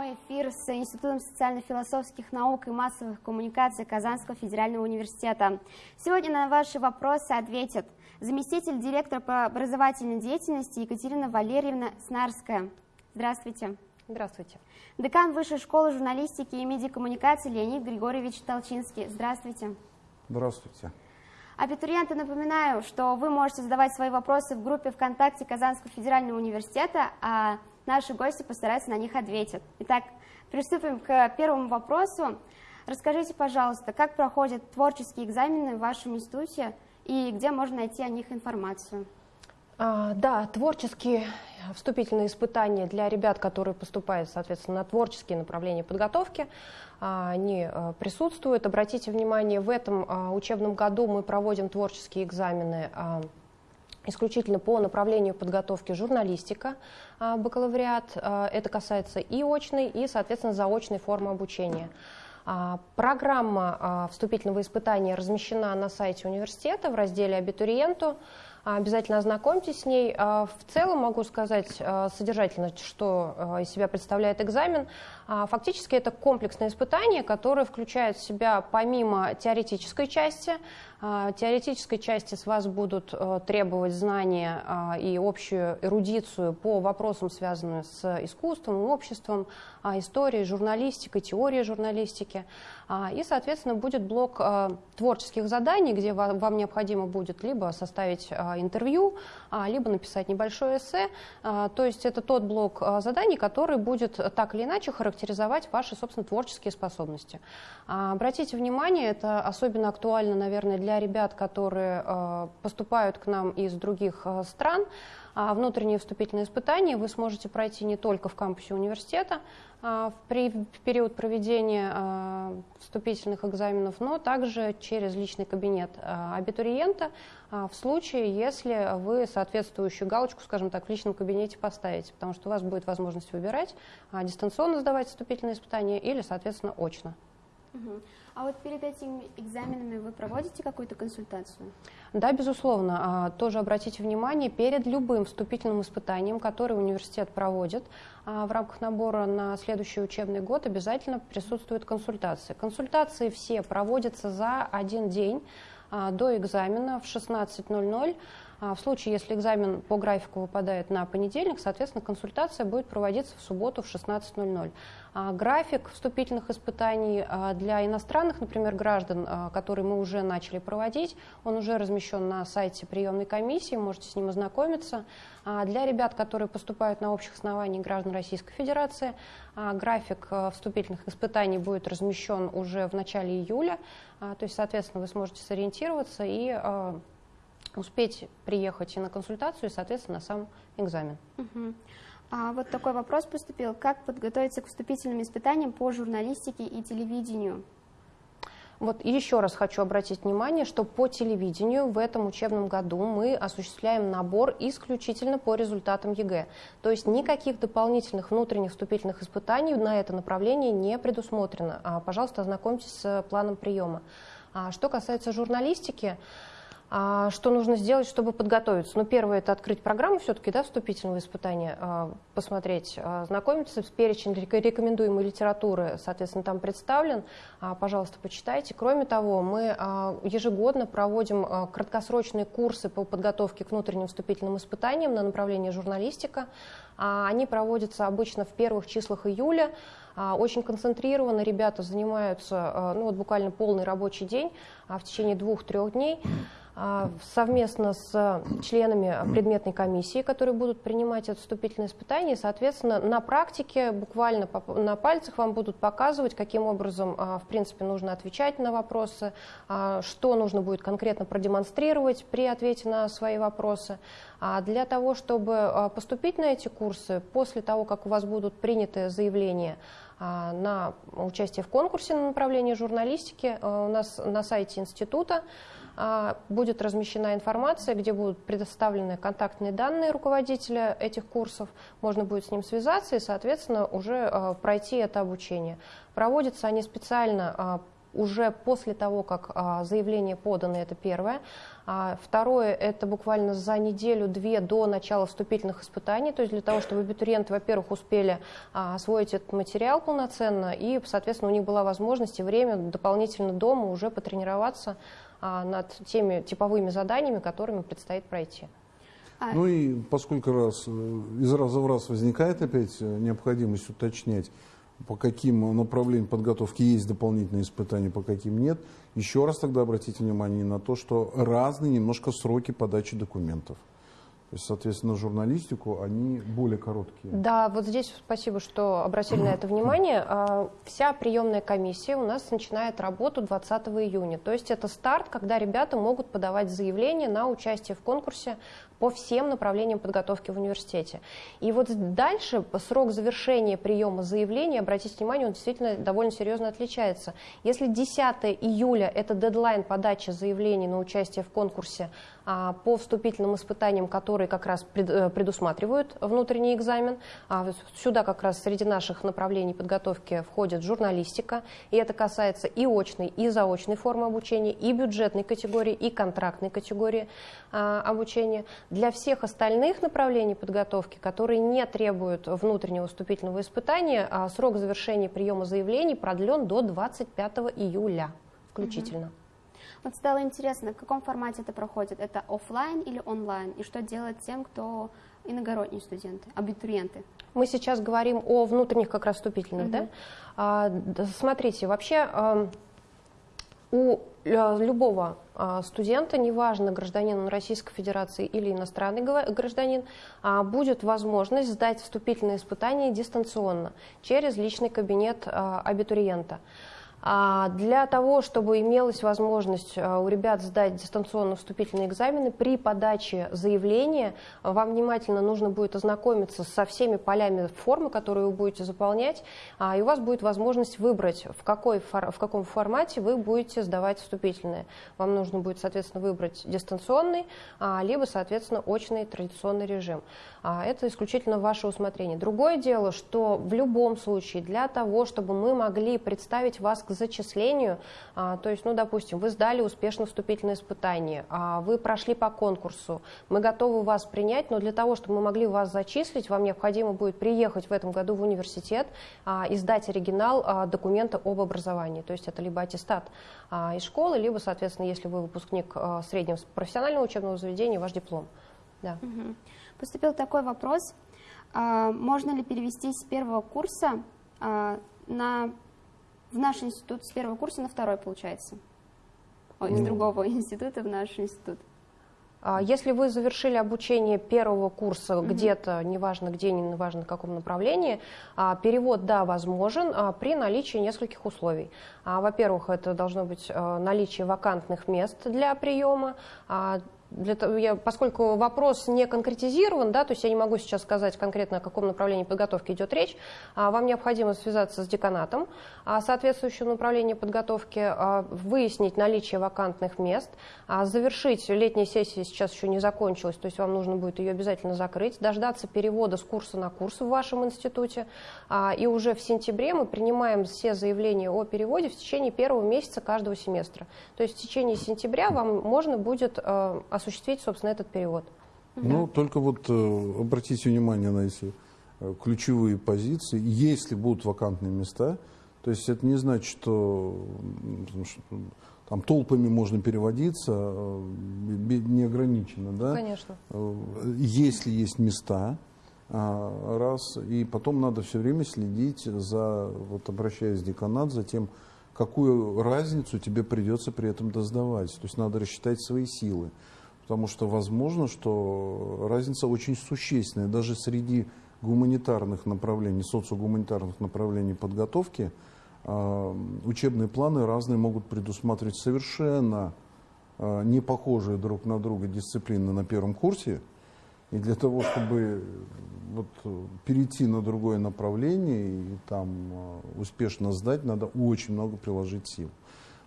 прямой эфир с Институтом социально-философских наук и массовых коммуникаций Казанского федерального университета. Сегодня на ваши вопросы ответит заместитель директора по образовательной деятельности Екатерина Валерьевна Снарская. Здравствуйте. Здравствуйте. Декан Высшей школы журналистики и медиакоммуникации Леонид Григорьевич Толчинский. Здравствуйте. Здравствуйте. Абитуриенты, напоминаю, что вы можете задавать свои вопросы в группе ВКонтакте Казанского федерального университета, а наши гости постараются на них ответить. Итак, приступим к первому вопросу. Расскажите, пожалуйста, как проходят творческие экзамены в вашем институте и где можно найти о них информацию? А, да, творческие вступительные испытания для ребят, которые поступают, соответственно, на творческие направления подготовки, а, они а, присутствуют. Обратите внимание, в этом а, учебном году мы проводим творческие экзамены исключительно по направлению подготовки журналистика, бакалавриат. Это касается и очной, и, соответственно, заочной формы обучения. Программа вступительного испытания размещена на сайте университета в разделе «Абитуриенту». Обязательно ознакомьтесь с ней. В целом могу сказать содержательно, что из себя представляет экзамен. Фактически это комплексное испытание, которое включает в себя помимо теоретической части, теоретической части с вас будут требовать знания и общую эрудицию по вопросам, связанным с искусством, обществом, историей, журналистикой, теорией журналистики. И, соответственно, будет блок творческих заданий, где вам необходимо будет либо составить интервью, либо написать небольшое эссе. То есть это тот блок заданий, который будет так или иначе характеризовать ваши, собственно, творческие способности. Обратите внимание, это особенно актуально, наверное, для ребят, которые поступают к нам из других стран. Внутренние вступительные испытания вы сможете пройти не только в кампусе университета, в период проведения вступительных экзаменов, но также через личный кабинет абитуриента в случае, если вы соответствующую галочку, скажем так, в личном кабинете поставите, потому что у вас будет возможность выбирать дистанционно сдавать вступительные испытания или, соответственно, очно. А вот перед этими экзаменами вы проводите какую-то консультацию? Да, безусловно. А, тоже обратите внимание, перед любым вступительным испытанием, которое университет проводит, а, в рамках набора на следующий учебный год обязательно присутствуют консультации. Консультации все проводятся за один день а, до экзамена в 16.00. В случае, если экзамен по графику выпадает на понедельник, соответственно, консультация будет проводиться в субботу в 16.00. А, график вступительных испытаний а, для иностранных, например, граждан, а, которые мы уже начали проводить, он уже размещен на сайте приемной комиссии, можете с ним ознакомиться. Для ребят, которые поступают на общих основаниях граждан Российской Федерации, график вступительных испытаний будет размещен уже в начале июля, то есть, соответственно, вы сможете сориентироваться и успеть приехать и на консультацию, и, соответственно, на сам экзамен. Угу. А вот такой вопрос поступил. Как подготовиться к вступительным испытаниям по журналистике и телевидению? Вот еще раз хочу обратить внимание, что по телевидению в этом учебном году мы осуществляем набор исключительно по результатам ЕГЭ. То есть никаких дополнительных внутренних вступительных испытаний на это направление не предусмотрено. А, пожалуйста, ознакомьтесь с планом приема. А, что касается журналистики, что нужно сделать, чтобы подготовиться? Ну, первое, это открыть программу все-таки, да, вступительного испытания, а, посмотреть, а, знакомиться с перечень рекомендуемой литературы, соответственно, там представлен. Пожалуйста, почитайте. Кроме того, мы ежегодно проводим краткосрочные курсы по подготовке к внутренним вступительным испытаниям на направлении журналистика. Они проводятся обычно в первых числах июля. Очень концентрированно ребята занимаются, ну вот буквально полный рабочий день в течение двух-трех дней. А, совместно с членами предметной комиссии, которые будут принимать это вступительное испытание. соответственно, на практике, буквально на пальцах вам будут показывать, каким образом, а, в принципе, нужно отвечать на вопросы, а, что нужно будет конкретно продемонстрировать при ответе на свои вопросы. Для того, чтобы поступить на эти курсы, после того, как у вас будут приняты заявления на участие в конкурсе на направление журналистики, у нас на сайте института а, будет размещена информация, где будут предоставлены контактные данные руководителя этих курсов, можно будет с ним связаться и, соответственно, уже а, пройти это обучение. Проводятся они специально а, уже после того, как а, заявление подано, это первое. А, второе, это буквально за неделю-две до начала вступительных испытаний, то есть для того, чтобы абитуриенты, во-первых, успели а, освоить этот материал полноценно, и, соответственно, у них была возможность и время дополнительно дома уже потренироваться а, над теми типовыми заданиями, которыми предстоит пройти. А ну и поскольку раз, э, из раза в раз возникает опять э, необходимость уточнять, по каким направлениям подготовки есть дополнительные испытания, по каким нет, еще раз тогда обратите внимание на то, что разные немножко сроки подачи документов. То есть, соответственно, журналистику они более короткие. Да, вот здесь спасибо, что обратили на это внимание. А, вся приемная комиссия у нас начинает работу 20 июня. То есть это старт, когда ребята могут подавать заявление на участие в конкурсе по всем направлениям подготовки в университете. И вот дальше срок завершения приема заявления, обратите внимание, он действительно довольно серьезно отличается. Если 10 июля это дедлайн подачи заявлений на участие в конкурсе а, по вступительным испытаниям, которые как раз э, предусматривают внутренний экзамен, а, сюда как раз среди наших направлений подготовки входит журналистика, и это касается и очной, и заочной формы обучения, и бюджетной категории, и контрактной категории а, обучения. Для всех остальных направлений подготовки, которые не требуют внутреннего вступительного испытания, а, срок завершения приема заявлений продлен до 25 июля включительно. Угу. Вот стало интересно, в каком формате это проходит? Это офлайн или онлайн? И что делать тем, кто иногородние студенты, абитуриенты? Мы сейчас говорим о внутренних как раз вступительных, угу. да? А, смотрите, вообще у э, любого а, студента, неважно, гражданин Российской Федерации или иностранный гражданин, а, будет возможность сдать вступительные испытания дистанционно через личный кабинет а, абитуриента. А для того, чтобы имелась возможность а, у ребят сдать дистанционно вступительные экзамены, при подаче заявления вам внимательно нужно будет ознакомиться со всеми полями формы, которые вы будете заполнять, а, и у вас будет возможность выбрать, в, какой, в каком формате вы будете сдавать вступительные. Вам нужно будет, соответственно, выбрать дистанционный, либо, соответственно, очный традиционный режим. Это исключительно ваше усмотрение. Другое дело, что в любом случае для того, чтобы мы могли представить вас к зачислению, а, то есть, ну, допустим, вы сдали успешно вступительное испытание, а, вы прошли по конкурсу, мы готовы вас принять, но для того, чтобы мы могли вас зачислить, вам необходимо будет приехать в этом году в университет а, и сдать оригинал документа об образовании, то есть это либо аттестат из школы, либо, соответственно, если вы выпускник среднего профессионального учебного заведения, ваш диплом. Да. Угу. Поступил такой вопрос, можно ли перевести с первого курса на в наш институт с первого курса на второй, получается. Ой, из ну. другого института в наш институт. А если вы завершили обучение первого курса mm где-то, неважно где, неважно в каком направлении, а, перевод, да, возможен а, при наличии нескольких условий. Во-первых, это должно быть наличие вакантных мест для приема, для того, я, поскольку вопрос не конкретизирован, да, то есть я не могу сейчас сказать конкретно, о каком направлении подготовки идет речь, а вам необходимо связаться с деканатом а, соответствующего направления подготовки, а, выяснить наличие вакантных мест, а, завершить, летняя сессия сейчас еще не закончилась, то есть вам нужно будет ее обязательно закрыть, дождаться перевода с курса на курс в вашем институте, а, и уже в сентябре мы принимаем все заявления о переводе в течение первого месяца каждого семестра. То есть в течение сентября вам можно будет а, осуществить, собственно, этот перевод. Ну, да. только вот э, обратите внимание на эти э, ключевые позиции. Если будут вакантные места, то есть это не значит, что, что там толпами можно переводиться э, неограниченно, да? Конечно. Если есть места, а, раз, и потом надо все время следить за, вот обращаясь в деканат, за тем, какую разницу тебе придется при этом доздавать. То есть надо рассчитать свои силы потому что возможно, что разница очень существенная. Даже среди гуманитарных направлений, социогуманитарных направлений подготовки, э, учебные планы разные могут предусматривать совершенно э, не похожие друг на друга дисциплины на первом курсе. И для того, чтобы вот, перейти на другое направление и там э, успешно сдать, надо очень много приложить сил.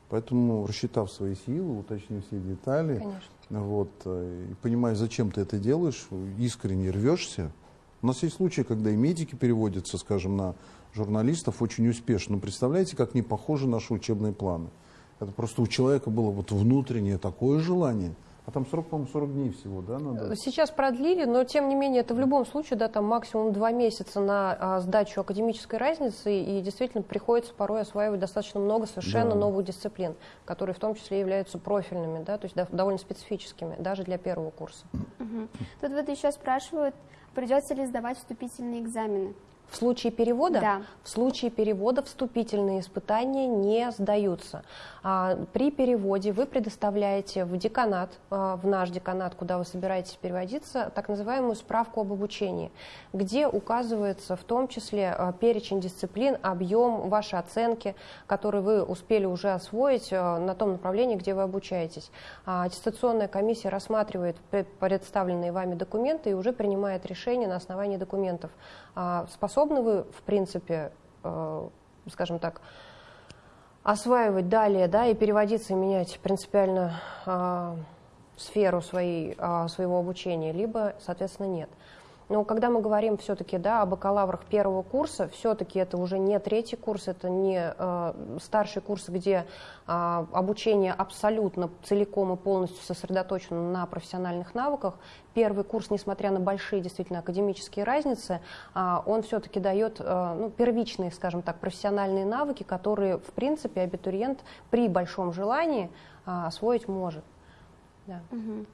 Поэтому, рассчитав свои силы, уточнив все детали, Конечно. Вот, э, и понимая, зачем ты это делаешь, искренне рвешься. У нас есть случаи, когда и медики переводятся, скажем, на журналистов очень успешно. Но представляете, как не похожи наши учебные планы? Это просто у человека было вот внутреннее такое желание – а там срок, по-моему, 40 дней всего, да, надо? Сейчас продлили, но тем не менее это в любом случае, да, там максимум два месяца на а, сдачу академической разницы, и действительно приходится порой осваивать достаточно много совершенно да. новых дисциплин, которые в том числе являются профильными, да, то есть да, довольно специфическими, даже для первого курса. Угу. Тут вот еще спрашивают, придется ли сдавать вступительные экзамены? В случае перевода, да. в случае перевода вступительные испытания не сдаются. А, при переводе вы предоставляете в деканат, а, в наш деканат, куда вы собираетесь переводиться, так называемую справку об обучении, где указывается в том числе а, перечень дисциплин, объем, ваши оценки, которые вы успели уже освоить на том направлении, где вы обучаетесь. Аттестационная комиссия рассматривает представленные вами документы и уже принимает решение на основании документов. Способны вы, в принципе, скажем так, осваивать далее, да, и переводиться, и менять принципиально э, сферу своей, э, своего обучения, либо, соответственно, нет. Но когда мы говорим все-таки да, о бакалаврах первого курса, все-таки это уже не третий курс, это не э, старший курс, где э, обучение абсолютно целиком и полностью сосредоточено на профессиональных навыках. Первый курс, несмотря на большие действительно академические разницы, э, он все-таки дает э, ну, первичные, скажем так, профессиональные навыки, которые, в принципе, абитуриент при большом желании э, освоить может. Да. Угу.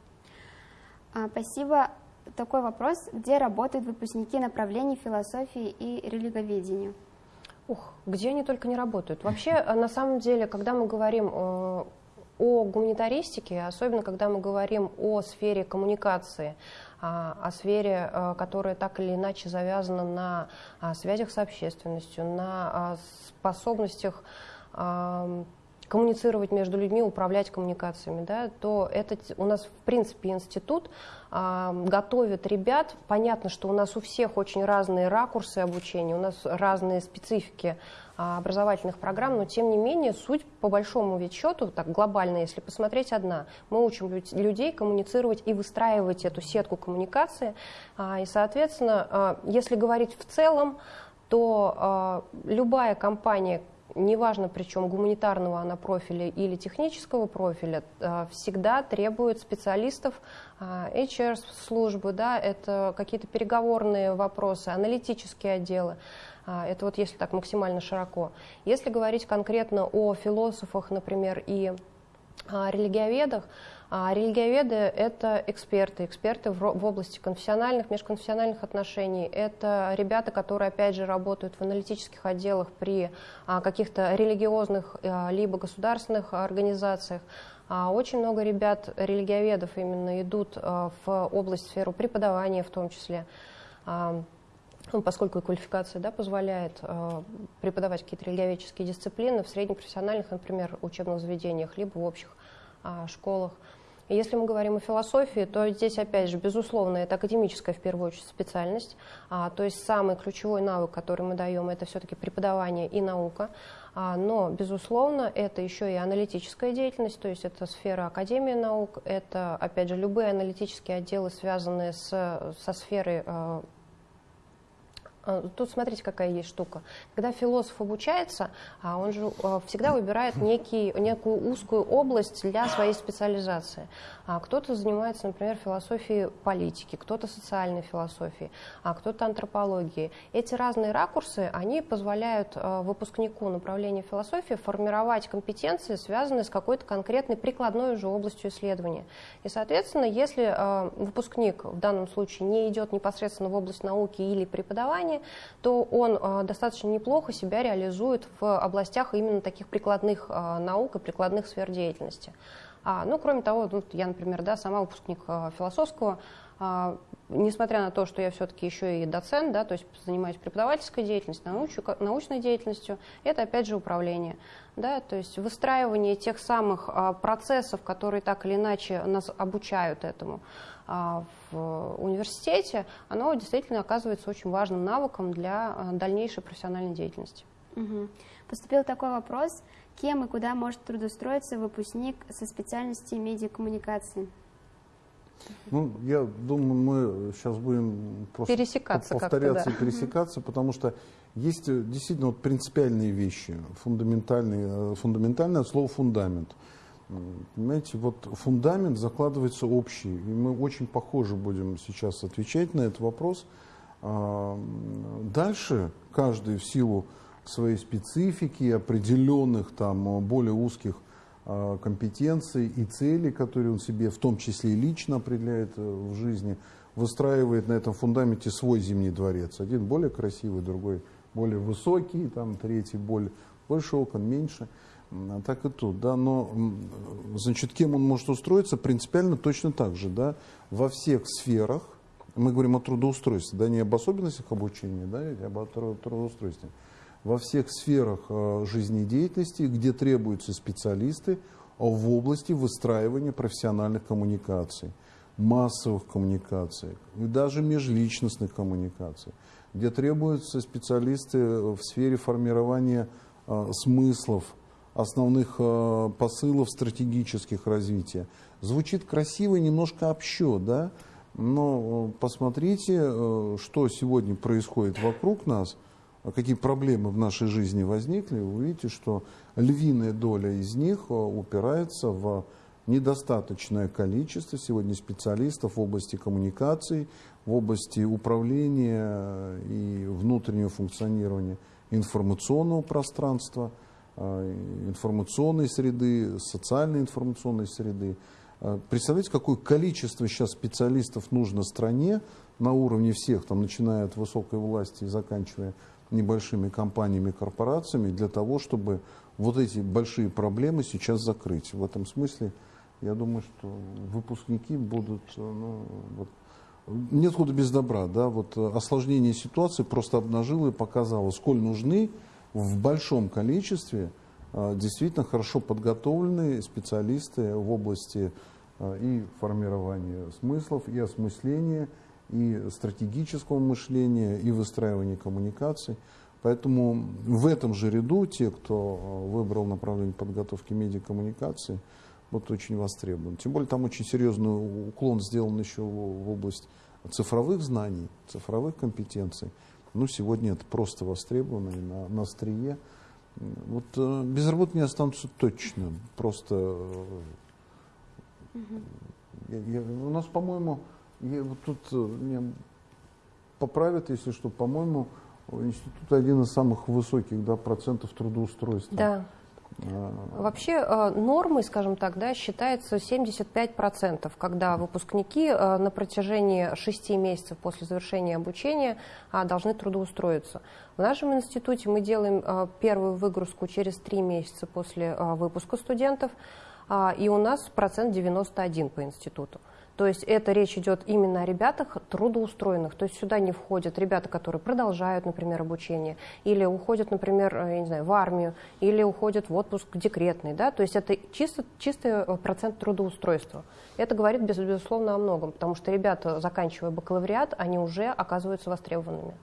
А, спасибо такой вопрос, где работают выпускники направлений философии и религоведения? Ух, где они только не работают. Вообще, э, на самом деле, когда мы говорим э, о гуманитаристике, особенно когда мы говорим о сфере коммуникации, а, о сфере, э, которая так или иначе завязана на а, связях с общественностью, на а, способностях коммуницировать между людьми, управлять коммуникациями, да, то это у нас в принципе институт э, готовит ребят. Понятно, что у нас у всех очень разные ракурсы обучения, у нас разные специфики э, образовательных программ, но тем не менее суть по большому ведь счету, так глобально, если посмотреть, одна. Мы учим людей коммуницировать и выстраивать эту сетку коммуникации. Э, и, соответственно, э, если говорить в целом, то э, любая компания, неважно причем гуманитарного она профиля или технического профиля, э, всегда требует специалистов э, HR-службы, да, это какие-то переговорные вопросы, аналитические отделы. Э, это вот если так максимально широко. Если говорить конкретно о философах, например, и религиоведах, а религиоведы – это эксперты, эксперты в, области конфессиональных, межконфессиональных отношений. Это ребята, которые, опять же, работают в аналитических отделах при а, каких-то религиозных а, либо государственных организациях. А очень много ребят, религиоведов именно идут в область, сферу преподавания в том числе. Ну, поскольку квалификация да, позволяет преподавать какие-то религиоведческие дисциплины в среднепрофессиональных, например, учебных заведениях, либо в общих школах. И если мы говорим о философии, то здесь, опять же, безусловно, это академическая, в первую очередь, специальность. А, то есть самый ключевой навык, который мы даем, это все-таки преподавание и наука. А, но, безусловно, это еще и аналитическая деятельность, то есть это сфера Академии наук, это, опять же, любые аналитические отделы, связанные с, со сферой а, Тут смотрите, какая есть штука. Когда философ обучается, а, он же а, всегда выбирает некий, некую узкую область для своей специализации. Кто-то занимается, например, философией политики, кто-то социальной философией, а кто-то антропологией. Эти разные ракурсы, они позволяют выпускнику направления философии формировать компетенции, связанные с какой-то конкретной прикладной уже областью исследования. И, соответственно, если выпускник в данном случае не идет непосредственно в область науки или преподавания, то он а, достаточно неплохо себя реализует в областях именно таких прикладных а, наук и прикладных сфер деятельности. А, ну, кроме того, я, например, да, сама выпускник философского, несмотря на то, что я все-таки еще и доцент, да, то есть занимаюсь преподавательской деятельностью, научу, научной деятельностью, это опять же управление. Да, то есть выстраивание тех самых а, процессов, которые так или иначе нас обучают этому. А, в университете, оно действительно оказывается очень важным навыком для а, дальнейшей профессиональной деятельности. Угу. Поступил такой вопрос, кем и куда может трудоустроиться выпускник со специальности медиакоммуникации? Ну, я думаю, мы сейчас будем просто Пересекаться повторяться как-то, и пересекаться, потому что есть э, действительно вот принципиальные вещи, фундаментальные, э, фундаментальное слово фундамент. Понимаете, вот фундамент закладывается общий, и мы очень похоже будем сейчас отвечать на этот вопрос. А, Дальше каждый в силу своей специфики, определенных там э, более узких а, компетенций и целей, которые он себе в том числе и лично определяет э, в жизни, выстраивает на этом фундаменте свой зимний дворец. Один более красивый, другой более высокий, там третий более больше окон, меньше. А так и тут, да, но значит, кем он может устроиться, принципиально точно так же, да, во всех сферах, мы говорим о трудоустройстве, да, не об особенностях обучения, да, а об тру- трудоустройстве, во всех сферах э, жизнедеятельности, где требуются специалисты а в области выстраивания профессиональных коммуникаций, массовых коммуникаций, и даже межличностных коммуникаций, где требуются специалисты в сфере формирования э, смыслов, основных э, посылов стратегических развития. Звучит красиво и немножко общо, да? но э, посмотрите, э, что сегодня происходит вокруг нас, какие проблемы в нашей жизни возникли, вы увидите, что львиная доля из них э, упирается в недостаточное количество сегодня специалистов в области коммуникаций, в области управления и внутреннего функционирования информационного пространства, э, информационной среды, социальной информационной среды. Э, Представляете, какое количество сейчас специалистов нужно стране на уровне всех, там, начиная от высокой власти и заканчивая небольшими компаниями, корпорациями, для того, чтобы вот эти большие проблемы сейчас закрыть. В этом смысле, я думаю, что выпускники будут, э, ну, вот, нет худа без добра, да, вот э, осложнение ситуации просто обнажило и показало, сколь нужны в большом количестве э, действительно хорошо подготовленные специалисты в области и формирования смыслов, и осмысления, и стратегического мышления, и выстраивания коммуникаций. Поэтому в этом же ряду те, кто э, выбрал направление подготовки медиакоммуникации, вот очень востребован. Тем более там очень серьезный уклон сделан еще в область цифровых знаний, цифровых компетенций. Ну, сегодня это просто востребовано и на, на острие. Вот э, без работы не останутся точно. Просто э, я- я- у нас, по-моему, я вот тут э, меня поправят, если что, по-моему, институт один из самых высоких да, процентов трудоустройства. Да. А, Вообще э, нормой, скажем так, да, считается 75%, когда выпускники э, на протяжении 6 месяцев после завершения обучения а, должны трудоустроиться. В нашем институте мы делаем первую выгрузку через 3 месяца после выпуска студентов, а, и у нас процент 91 по институту. То есть это речь идет именно о ребятах трудоустроенных. То есть сюда не входят ребята, которые продолжают, например, обучение, или уходят, например, э, я не знаю, в армию, или уходят в отпуск декретный. Да? То есть это чисто, чистый э, процент трудоустройства. Это говорит, без- безусловно, о многом, потому что ребята, заканчивая бакалавриат, они уже оказываются востребованными.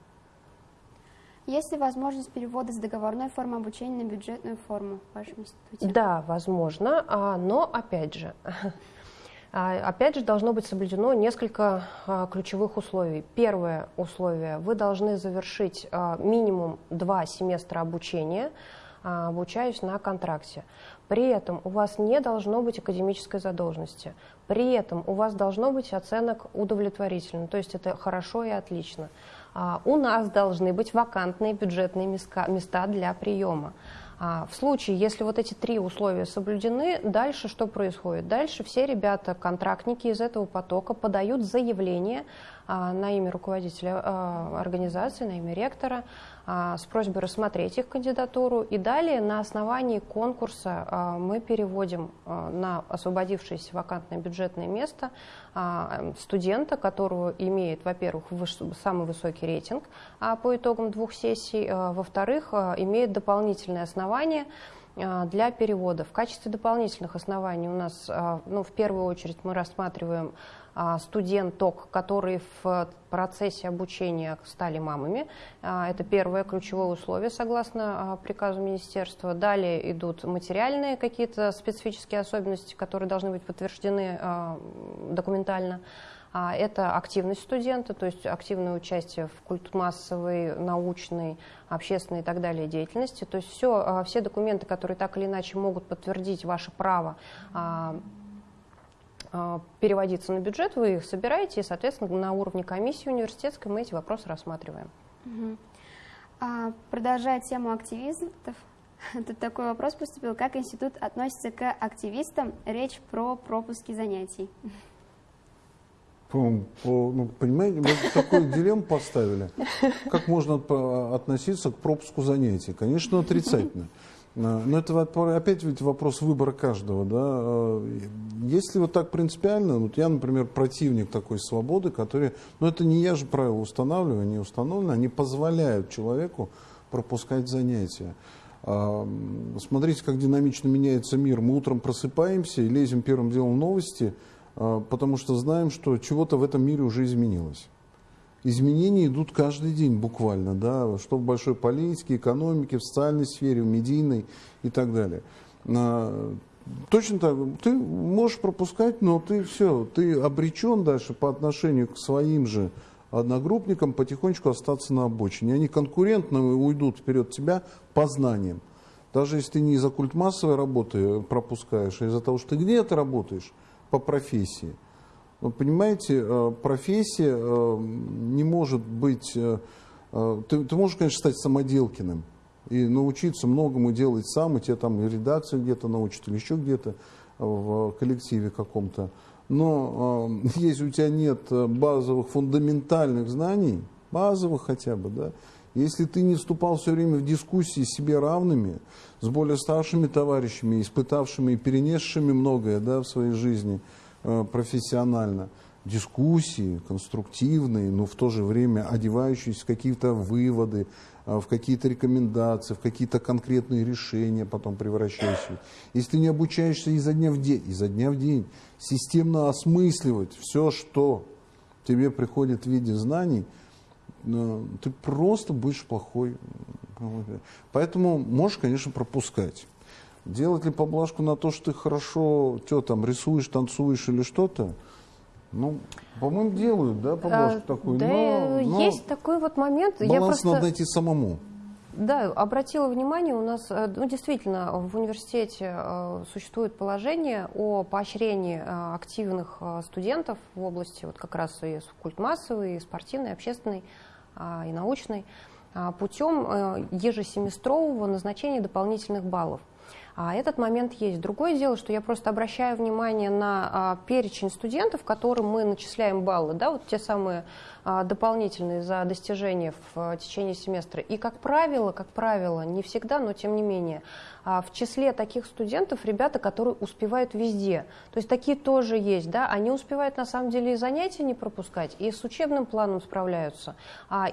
Есть ли возможность перевода с договорной формы обучения на бюджетную форму в вашем институте? Да, возможно, а, но опять же, опять же должно быть соблюдено несколько а, ключевых условий. Первое условие, вы должны завершить а, минимум два семестра обучения, а, обучаясь на контракте. При этом у вас не должно быть академической задолженности. При этом у вас должно быть оценок удовлетворительно, то есть это хорошо и отлично. А, У нас должны быть вакантные бюджетные места для приема. А, В случае, если вот эти три условия соблюдены, дальше что происходит? Дальше все ребята, контрактники из этого потока подают заявление на имя руководителя а, организации, на имя ректора а, с просьбой рассмотреть их кандидатуру. И далее на основании конкурса а, мы переводим а, на освободившееся вакантное бюджетное место а, студента, которого имеет, во-первых, самый высокий рейтинг а, по итогам двух сессий, а, во-вторых, а, имеет дополнительные основания а, для перевода. В качестве дополнительных оснований у нас, а, ну, в первую очередь, мы рассматриваем а, студенток, которые в процессе обучения стали мамами. Это первое ключевое условие, согласно приказу министерства. Далее идут материальные какие-то специфические особенности, которые должны быть подтверждены документально. А, это активность студента, то есть активное участие в культмассовой, научной, общественной и так далее деятельности. То есть все, а, все документы, которые так или иначе могут подтвердить ваше право а, переводиться на бюджет, вы их собираете, и, соответственно, на уровне комиссии университетской мы эти вопросы рассматриваем. Угу. А, продолжая тему активистов, тут такой вопрос поступил. Как институт относится к активистам? Речь про пропуски занятий. По, по, ну, понимаете, мы такую дилемму поставили. Как можно относиться к пропуску занятий? Конечно, отрицательно. Но это опять ведь вопрос выбора каждого. Да? А, если вот так принципиально, вот я, например, противник такой свободы, который, ну это не я же правила устанавливаю, они установлены, они позволяют человеку пропускать занятия. А, смотрите, как динамично меняется мир. Мы утром просыпаемся и лезем первым делом в новости – а, потому что знаем, что чего-то в этом мире уже изменилось. Изменения идут каждый день буквально, да, что в большой политике, экономике, в социальной сфере, в медийной и так далее. А, точно так, ты можешь пропускать, но ты все, ты обречен дальше по отношению к своим же одногруппникам потихонечку остаться на обочине. Они конкурентно уйдут вперед тебя по знаниям. Даже если ты не из-за культмассовой работы пропускаешь, а из-за того, что ты где-то работаешь, по профессии. Понимаете, э, профессия э, не может быть... Э, ты, ты можешь, конечно, стать самоделкиным и научиться многому делать сам, и тебе там и редакцию где-то научат, или еще где-то в коллективе каком-то. Но если у тебя нет базовых, фундаментальных знаний, базовых хотя бы, да, если ты не вступал все время в дискуссии с себе равными, с более старшими товарищами, испытавшими и перенесшими многое да, в своей жизни профессионально, дискуссии конструктивные, но в то же время одевающиеся в какие-то выводы, э, в какие-то рекомендации, в какие-то конкретные решения потом превращающие. Если не обучаешься изо дня в день, изо дня в день, системно осмысливать все, что тебе приходит в виде знаний – ты просто будешь плохой. Поэтому можешь, конечно, пропускать. Делать ли поблажку на то, что ты хорошо что там, рисуешь, танцуешь или что-то, ну, по-моему, делают, да, поблажку а, такую. Да, но, но есть такой вот момент. Баланс я просто... надо найти самому. Да, обратила внимание, у нас э, ну, действительно в университете э, существует положение о поощрении э, активных студентов в области вот как раз и культмассовой, и спортивной, и общественной а, и научной, а, путем ежесеместрового назначения дополнительных баллов. А этот момент есть. Другое дело, что я просто обращаю внимание на а, перечень студентов, которым мы начисляем баллы, да, вот те самые а, дополнительные за достижения в а, течение семестра. И, как правило, как правило, не всегда, но тем не менее, а, в числе таких студентов ребята, которые успевают везде. То есть такие тоже есть, да, они успевают на самом деле и занятия не пропускать, и с учебным планом справляются,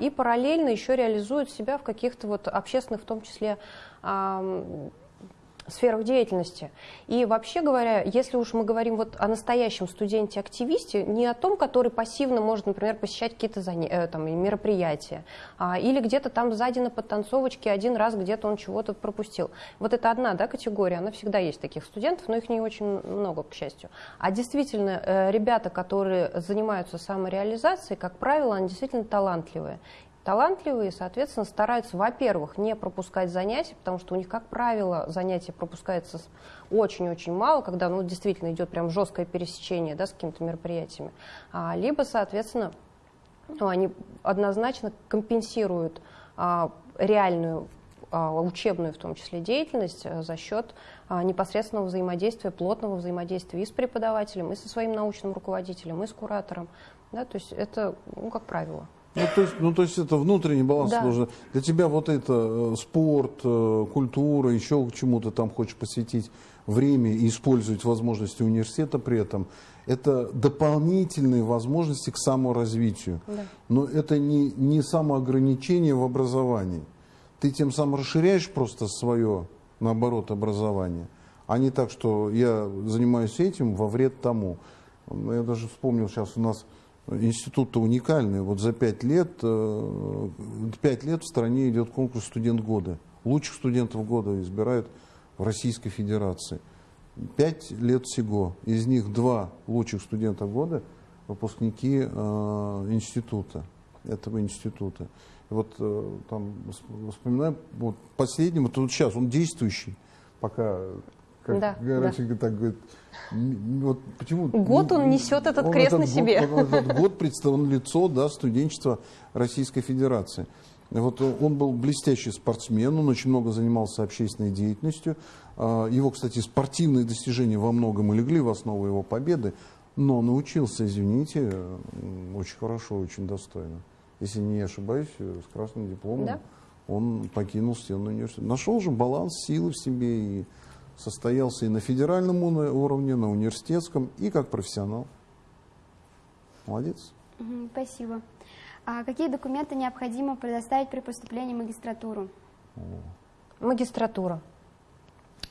и параллельно еще реализуют себя в каких-то вот общественных, в том числе, сферах деятельности. И вообще говоря, если уж мы говорим вот о настоящем студенте-активисте, не о том, который пассивно может, например, посещать какие-то заня... Э, там, мероприятия, а, или где-то там сзади на подтанцовочке один раз где-то он чего-то пропустил. Вот это одна да, категория, она всегда есть таких студентов, но их не очень много, к счастью. А действительно, э, ребята, которые занимаются самореализацией, как правило, они действительно талантливые талантливые, соответственно, стараются, во-первых, не пропускать занятия, потому что у них, как правило, занятия пропускаются очень-очень мало, когда ну, действительно идет прям жесткое пересечение да, с какими-то мероприятиями. А, либо, соответственно, ну, они однозначно компенсируют а, реальную а, учебную в том числе деятельность а, за счет а, непосредственного взаимодействия, плотного взаимодействия и с преподавателем, и со своим научным руководителем, и с куратором. Да, то есть это, ну, как правило. Ну то, есть, ну, то есть это внутренний баланс да. должен. Для тебя вот это э, спорт, э, культура, еще к чему то там хочешь посвятить время и использовать возможности университета при этом, это дополнительные возможности к саморазвитию. Да. Но это не, не самоограничение в образовании. Ты тем самым расширяешь просто свое наоборот, образования, а не так, что я занимаюсь этим во вред тому. Я даже вспомнил сейчас у нас институт-то уникальный. Вот за пять лет, э, пять лет в стране идет конкурс «Студент года». Лучших студентов года избирают в Российской Федерации. Пять лет всего. Из них два лучших студента года – выпускники э, института, этого института. Вот э, там вспоминаю, вот последним, вот сейчас он действующий, пока как да, Гарасенко да. так говорит. Вот почему, год он несет этот он крест этот на себе. Год, этот год представлен лицо да, студенчества Российской Федерации. Вот он был блестящий спортсмен, он очень много занимался общественной деятельностью. А, его, кстати, спортивные достижения во многом и легли в основу его победы, но научился, извините, очень хорошо, очень достойно. Если не ошибаюсь, с красным дипломом да? он покинул стену университета. Нашел же баланс силы в себе и состоялся и на федеральном уровне, на университетском, и как профессионал. Молодец. Спасибо. А какие документы необходимо предоставить при поступлении в магистратуру? Магистратура.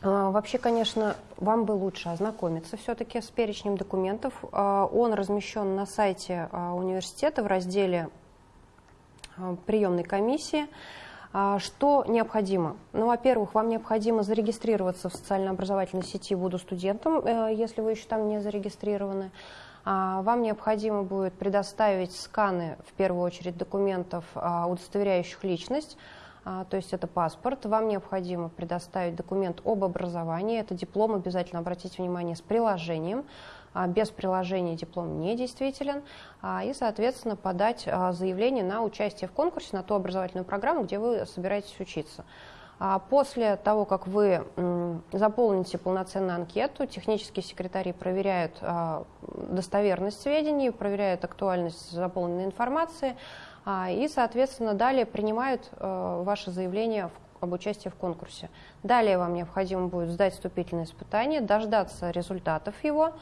А, вообще, конечно, вам бы лучше ознакомиться все-таки с перечнем документов. А, он размещен на сайте а, университета в разделе приемной комиссии. Что необходимо? Ну, во-первых, вам необходимо зарегистрироваться в социально-образовательной сети «Буду студентом», э, если вы еще там не зарегистрированы. Вам необходимо будет предоставить сканы, в первую очередь, документов, удостоверяющих личность, то есть это паспорт. Вам необходимо предоставить документ об образовании, это диплом, обязательно обратите внимание, с приложением. А, без приложения диплом недействителен, а, и, соответственно, подать а, заявление на участие в конкурсе на ту образовательную программу, где вы собираетесь учиться. После того, как вы заполните полноценную анкету, технические секретари проверяют достоверность сведений, проверяют актуальность заполненной информации и, соответственно, далее принимают ваше заявление об участии в конкурсе. Далее вам необходимо будет сдать вступительное испытание, дождаться результатов его,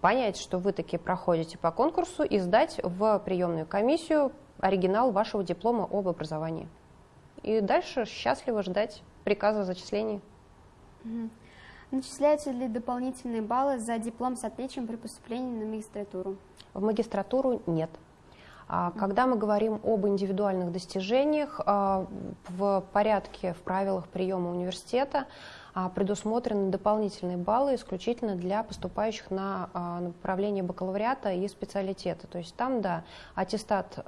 понять, что вы таки проходите по конкурсу и сдать в приемную комиссию оригинал вашего диплома об образовании. И дальше счастливо ждать приказа о зачислении. Угу. Начисляются ли дополнительные баллы за диплом с отличием при поступлении на магистратуру? В магистратуру нет. А, когда мы говорим об индивидуальных достижениях, а, в порядке, в правилах приема университета а, предусмотрены дополнительные баллы исключительно для поступающих на направление бакалавриата и специалитета. То есть там, да, аттестат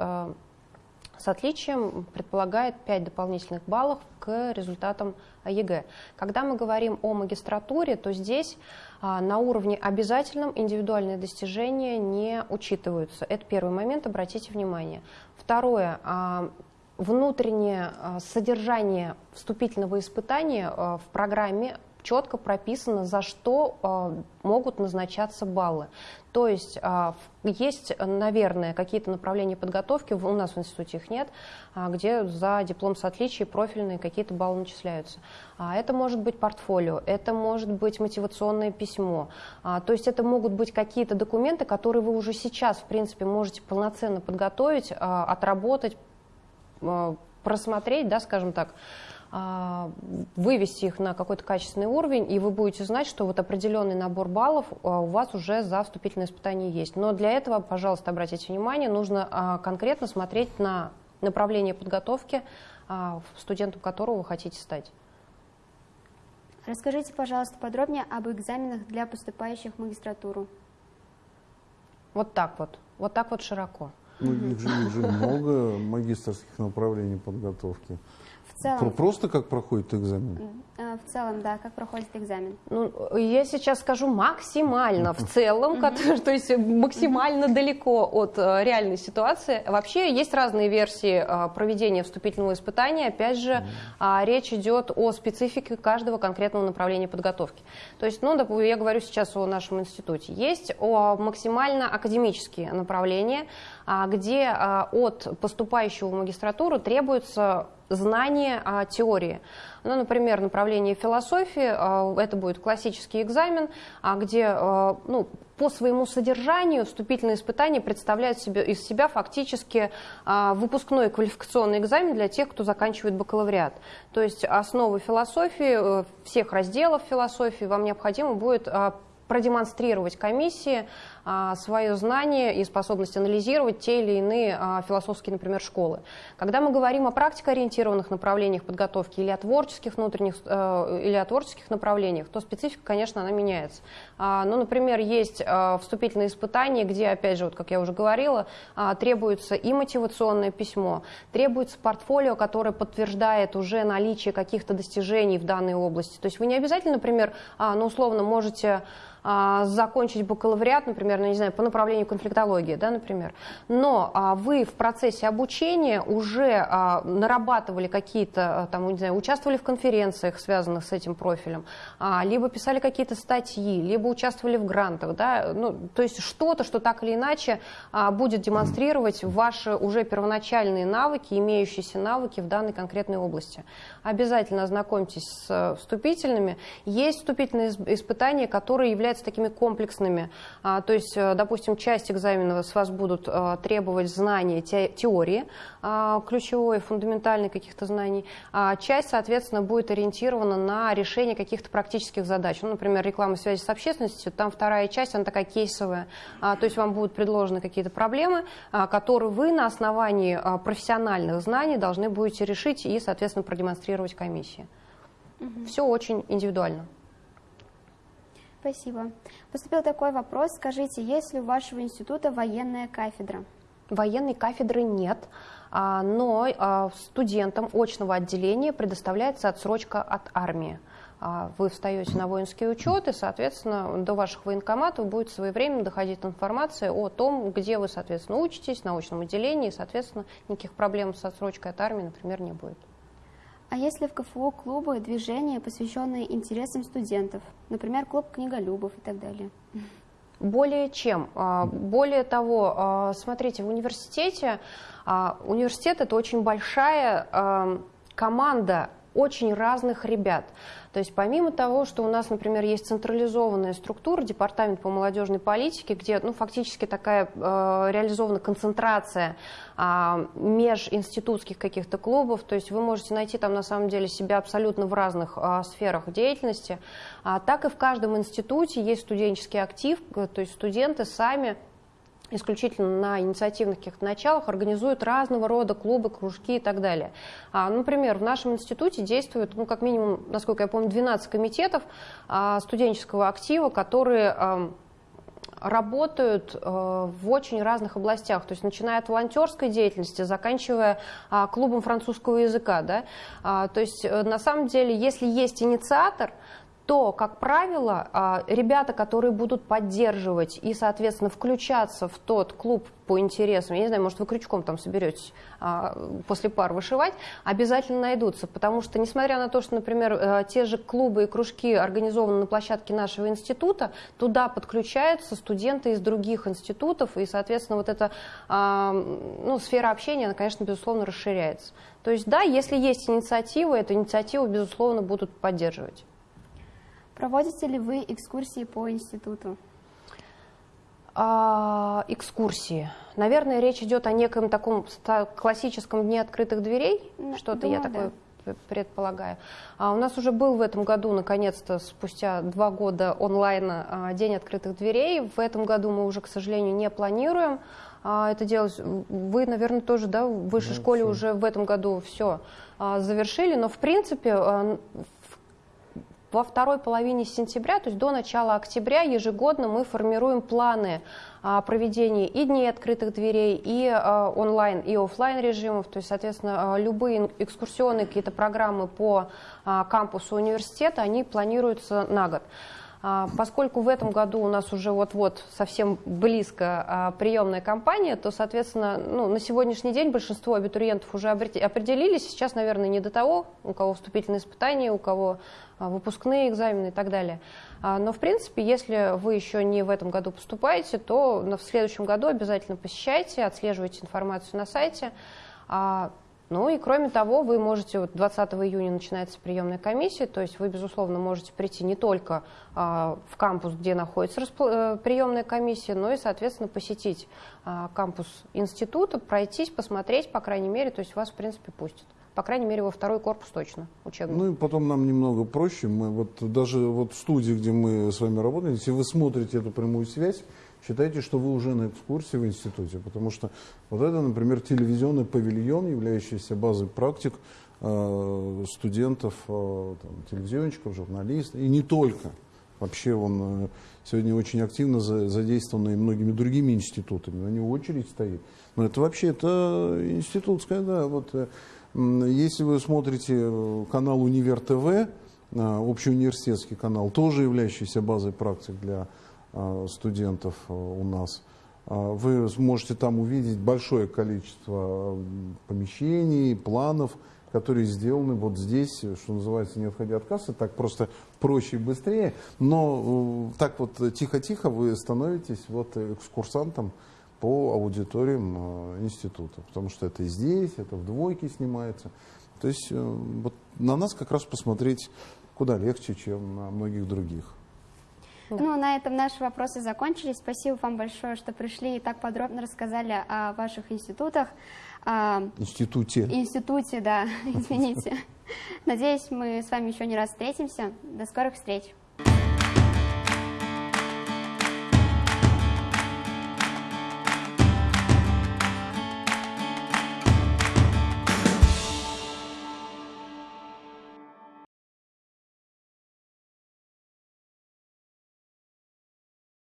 с отличием предполагает 5 дополнительных баллов к результатам ЕГЭ. Когда мы говорим о магистратуре, то здесь а, на уровне обязательном индивидуальные достижения не учитываются. Это первый момент, обратите внимание. Второе, а, внутреннее а, содержание вступительного испытания в программе четко прописано, за что э, могут назначаться баллы. То есть э, есть, наверное, какие-то направления подготовки, у нас в институте их нет, э, где за диплом с отличием профильные какие-то баллы начисляются. А это может быть портфолио, это может быть мотивационное письмо. А, то есть это могут быть какие-то документы, которые вы уже сейчас, в принципе, можете полноценно подготовить, а, отработать, а, просмотреть, да, скажем так, а, вывести их на какой-то качественный уровень, и вы будете знать, что вот определенный набор баллов а, у вас уже за вступительное испытание есть. Но для этого, пожалуйста, обратите внимание, нужно а, конкретно смотреть на направление подготовки, студентом которого вы хотите стать. Расскажите, пожалуйста, подробнее об экзаменах для поступающих в магистратуру. Вот так вот, вот так вот широко. Ну, их же, их же много магистрских направлений подготовки целом... Просто как проходит экзамен? Э, в целом, да, как проходит экзамен. Ну, я сейчас скажу максимально в целом, то есть максимально далеко от э, реальной ситуации. Вообще есть разные версии э, проведения вступительного испытания. Опять же, а, речь идет о специфике каждого конкретного направления подготовки. То есть, ну, я говорю сейчас о нашем институте. Есть максимально академические направления, а, где а, от поступающего в магистратуру требуется знание а, теории. Ну, например, направление философии, а, это будет классический экзамен, а, где а, ну, по своему содержанию вступительные испытания представляют себе, из себя фактически а, выпускной квалификационный экзамен для тех, кто заканчивает бакалавриат. То есть основы философии, э, всех разделов философии вам необходимо будет продемонстрировать комиссии свое знание и способность анализировать те или иные а, философские, например, школы. Когда мы говорим о практикоориентированных направлениях подготовки или о творческих внутренних, э, или о творческих направлениях, то специфика, конечно, она меняется. А, ну, например, есть вступительные испытания, где, опять же, вот, как я уже говорила, требуется и мотивационное письмо, требуется портфолио, которое подтверждает уже наличие каких-то достижений в данной области. То есть вы не обязательно, например, ну, условно, можете а, закончить бакалавриат, например, ну, не знаю, по направлению конфликтологии, да, например, но а, вы в процессе обучения уже а, нарабатывали какие-то, там, не знаю, участвовали в конференциях, связанных с этим профилем, либо писали какие-то статьи, либо участвовали в грантах, да, ну, то есть что-то, что так или иначе будет демонстрировать ваши уже первоначальные навыки, имеющиеся навыки в данной конкретной области. Обязательно ознакомьтесь с вступительными. Есть вступительные испытания, которые являются такими комплексными. А, то есть, э, допустим, часть экзамена с вас будут э, требовать знания теории, а, ключевой, фундаментальной каких-то знаний, а часть, соответственно, будет ориентирована на решение каких-то практических задач. Ну, например, реклама связи с общественностью, там вторая часть, она такая кейсовая. А, то есть вам будут предложены какие-то проблемы, которые вы на основании профессиональных знаний должны будете решить и, соответственно, продемонстрировать комиссии. Угу. Все очень индивидуально. Спасибо. Поступил такой вопрос. Скажите, есть ли у вашего института военная кафедра? Военной кафедры нет, а, но а, студентам очного отделения предоставляется отсрочка от армии. А, вы встаете на воинский учет, и, соответственно, до ваших военкоматов будет своевременно доходить информация о том, где вы, соответственно, учитесь, на очном отделении, и, соответственно, никаких проблем с отсрочкой от армии, например, не будет. А есть ли в КФУ клубы, движения, посвященные интересам студентов? Например, клуб книголюбов и так далее. Более чем. А, более того, а, смотрите, в университете, а, университет это очень большая команда очень разных ребят. То есть помимо того, что у нас, например, есть централизованная структура, департамент по молодежной политике, где ну, фактически такая э, реализована концентрация э, межинститутских каких-то клубов, то есть вы можете найти там на самом деле себя абсолютно в разных э, сферах деятельности, а, так и в каждом институте есть студенческий актив, то есть студенты сами исключительно на инициативных каких-то началах организуют разного рода клубы, кружки и так далее. А, например, в нашем институте действует, ну, как минимум, насколько я помню, 12 комитетов а, студенческого актива, которые а, работают э, в очень разных областях, то есть начиная от волонтерской деятельности, заканчивая э, клубом французского языка. Да? А, то есть э, на самом деле, если есть инициатор, то, как правило, а, ребята, которые будут поддерживать и, соответственно, включаться в тот клуб по интересам, я не знаю, может, вы крючком там соберетесь а, после пар вышивать, обязательно найдутся, потому что, несмотря на то, что, например, э, те же клубы и кружки организованы на площадке нашего института, туда подключаются студенты из других институтов, и, соответственно, вот эта а, ну, сфера общения, она, конечно, безусловно, расширяется. То есть, да, если есть инициатива, эту инициативу, безусловно, будут поддерживать. Проводите ли вы экскурсии по институту? А, экскурсии. Наверное, речь идет о неком таком классическом дне открытых дверей. Что-то я такое да. предполагаю. А у нас уже был в этом году, наконец-то, спустя два года онлайн а, День открытых дверей. В этом году мы уже, к сожалению, не планируем а, это делать. Вы, наверное, тоже да, в высшей да, школе все. уже в этом году все а, завершили, но в принципе а, во второй половине сентября, то есть до начала октября, ежегодно мы формируем планы а, проведения и дней открытых дверей, и а, онлайн, и офлайн режимов. То есть, соответственно, а, любые экскурсионные какие-то программы по кампусу университета, они планируются на год. Поскольку в этом году у нас уже вот-вот совсем близко приемная кампания, то, соответственно, ну, на сегодняшний день большинство абитуриентов уже определились. Сейчас, наверное, не до того, у кого вступительные испытания, у кого а, выпускные экзамены и так далее. А, но, в принципе, если вы еще не в этом году поступаете, то в следующем году обязательно посещайте, отслеживайте информацию на сайте. Ну и кроме того, вы можете, вот 20 июня начинается приемная комиссия, то есть вы, безусловно, можете прийти не только а, в кампус, где находится распл- э, приемная комиссия, но и, соответственно, посетить а, кампус института, пройтись, посмотреть, по крайней мере, то есть вас, в принципе, пустят. По крайней мере, во второй корпус точно учебный. Ну и потом нам немного проще. Мы вот даже вот в студии, где мы с вами работаем, если вы смотрите эту прямую связь, считайте, что вы уже на экскурсии в институте, потому что вот это, например, телевизионный павильон, являющийся базой практик э, студентов, э, там, телевизионщиков, журналистов, и не только. Вообще он э, сегодня очень активно за, задействован и многими другими институтами, на него очередь стоит. Но это вообще, это институтская, да, вот э, если вы смотрите э, канал Универ ТВ, общеуниверситетский канал, тоже являющийся базой практик для студентов э, у нас. А, Вы сможете там увидеть большое количество помещений, планов, которые сделаны вот здесь, что называется, не отходя от кассы, так просто проще и быстрее. Но э, так вот тихо-тихо вы становитесь вот экскурсантом по аудиториям института, потому что это здесь, это в двойке снимается. То есть э, вот на нас как раз посмотреть куда легче, чем на многих других. Ну, на этом наши вопросы закончились. Спасибо вам большое, что пришли и так подробно рассказали о ваших институтах. А, институте. Институте, да, извините. Надеюсь, мы с вами еще не раз встретимся. До скорых встреч.